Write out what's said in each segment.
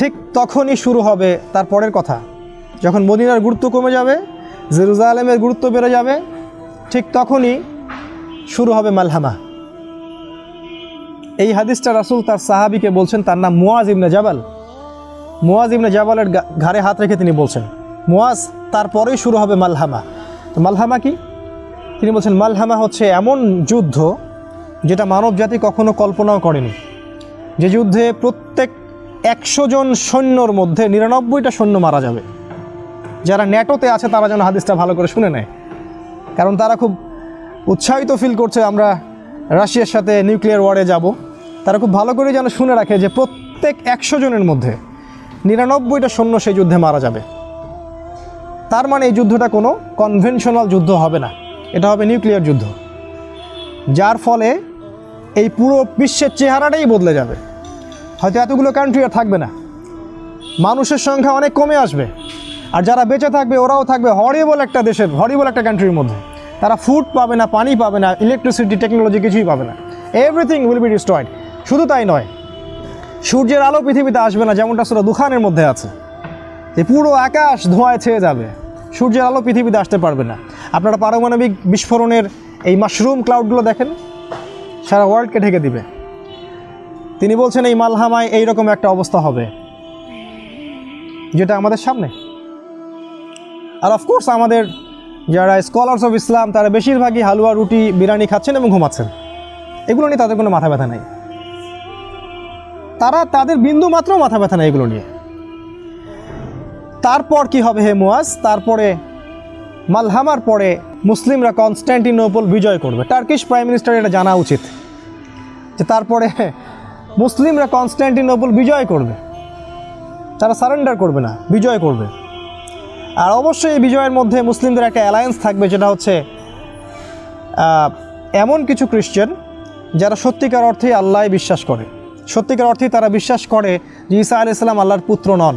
ঠিক তখনই শুরু হবে তার পরের কথা। যখন মদিনার গুরুত্ব কমে যাবে, জেরুজালেমের গুরুত্ব বেড়ে যাবে, ঠিক তখনই শুরু হবে মালহামা। এই হাদিসটা রাসূল তার সাহাবিকে বলছেন, তার নাম মুয়াজ ইবনে জাবাল। মুয়াজ ইবনে জাবালের ঘাড়ে হাত রেখে তিনি বলছেন মুয়াজ তারপরেই শুরু হবে মালহামা। তো মালহামা কি? তিনি বলছেন, মালহামা হচ্ছে এমন যুদ্ধ যেটা মানব জাতি কখনো কল্পনাও করেনি। যে যুদ্ধে প্রত্যেক একশো জন সৈন্যর মধ্যে নিরানব্বইটা সৈন্য মারা যাবে। যারা ন্যাটোতে আছে, তারা যেন হাদিসটা ভালো করে শুনে নেয়। কারণ তারা খুব উৎসাহিত ফিল করছে, আমরা রাশিয়ার সাথে নিউক্লিয়ার ওয়ারে যাব। তারা খুব ভালো করে যেন শুনে রাখে যে প্রত্যেক একশো জনের মধ্যে নিরানব্বইটা সৈন্য সেই যুদ্ধে মারা যাবে। তার মানে এই যুদ্ধটা কোনো কনভেনশনাল যুদ্ধ হবে না। এটা হবে নিউক্লিয়ার যুদ্ধ। যার ফলে এই পুরো বিশ্বের চেহারাটাই বদলে যাবে। হয়তো এতগুলো কান্ট্রি আর থাকবে না। মানুষের সংখ্যা অনেক কমে আসবে। আর যারা বেঁচে থাকবে, ওরাও থাকবে হরিবল একটা দেশের হরিবল একটা কান্ট্রির মধ্যে। তারা ফুড পাবে না, পানি পাবে না ইলেকট্রিসিটি টেকনোলজি কিছুই পাবে না। এভরিথিং উইল বি ডিস্ট্রয়েড শুধু তাই নয়, সূর্যের আলো পৃথিবীতে আসবে না, যেমনটা সেটা দুখানের মধ্যে আছে। যে পুরো আকাশ ধোঁয়ায় ছেয়ে যাবে। সূর্যের আলো পৃথিবীতে আসতে পারবে না। আপনারা পারমাণবিক বিস্ফোরণের এই মাশরুম ক্লাউডগুলো দেখেন, সারা ওয়ার্ল্ডকে ঢেকে দিবে। তিনি বলছেন, এই মালহামায় এইরকম একটা অবস্থা হবে, যেটা আমাদের সামনে। আর অফকোর্স আমাদের যারা স্কলার্স অফ ইসলাম তারা বেশিরভাগই হালুয়া, রুটি, বিরিয়ানি খাচ্ছেন এবং ঘুমাচ্ছেন। এগুলো নিয়ে তাদের কোনো মাথা ব্যথা নাই। তারা তাদের বিন্দু মাত্র মাথা ব্যথা নেই এগুলো নিয়ে। তারপর কি হবে হে মুয়াজ? তারপরে মালহামার পরে মুসলিমরা কনস্ট্যান্টিনোপল বিজয় করবে। টার্কিশ প্রাইম মিনিস্টার এটা জানা উচিত। যে তারপরে মুসলিমরা কনস্ট্যান্টিনোপল বিজয় করবে। তারা সারেন্ডার করবে না, বিজয় করবে। আর অবশ্যই এই বিজয়ের মধ্যে মুসলিমদের একটা অ্যালায়েন্স থাকবে, যেটা হচ্ছে এমন কিছু খ্রিশ্চান যারা সত্যিকার অর্থেই আল্লাহ বিশ্বাস করে। সত্যিকার অর্থে তারা বিশ্বাস করে যে ঈসা আলি ইসলাম আল্লাহর পুত্র নন।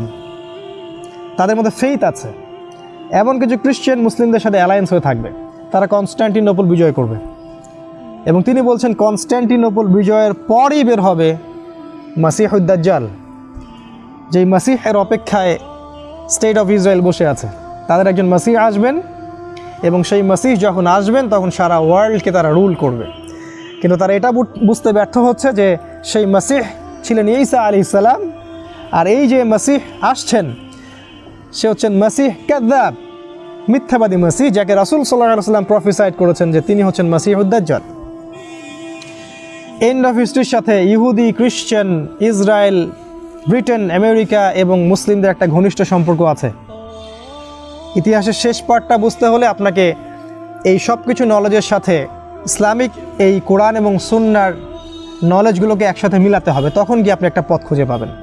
তাদের মধ্যে ফেইথ আছে। এমন কিছু খ্রিশ্চান মুসলিমদের সাথে অ্যালায়েন্স হয়ে থাকবে। তারা কনস্ট্যান্টিনোপল বিজয় করবে। এবং তিনি বলছেন কনস্ট্যান্টিনোপল বিজয়ের পরই বের হবে মাসিহুদ্দাজ্জাল, যেই মাসিহের অপেক্ষায় স্টেট অফ ইসরায়েল বসে আছে, তাদের একজন মাসিহ আসবেন এবং সেই মাসিহ যখন আসবেন, তখন সারা ওয়ার্ল্ডকে তারা রুল করবে। কিন্তু তারা এটা বুঝ- বুঝতে ব্যর্থ হচ্ছে যে সেই মাসিহ ছিলেন ঈসা আলি ইসালাম আর এই যে মাসিহ আসছেন, সে হচ্ছেন মাসিহ কাদ্দাব মিথ্যাবাদী মাসিহ, যাকে রাসুল সাল্লাহ সাল্লাম প্রফেসাইড করেছেন যে তিনি হচ্ছেন মাসিহ উদ্দাজ্জাল এন্ড অফ হিস্ট্রির সাথে ইহুদি খ্রিশ্চান ইসরায়েল ব্রিটেন আমেরিকা এবং মুসলিমদের একটা ঘনিষ্ঠ সম্পর্ক আছে। ইতিহাসের শেষ পার্টটা বুঝতে হলে আপনাকে এই সব কিছু নলেজের সাথে ইসলামিক এই কোরআন এবং সুন্নার নলেজগুলোকে একসাথে মিলাতে হবে। তখন গিয়ে আপনি একটা পথ খুঁজে পাবেন।